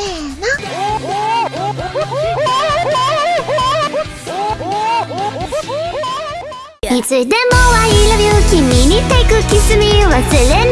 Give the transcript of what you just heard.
せーのいつでも I love you 君に take kiss me 忘れない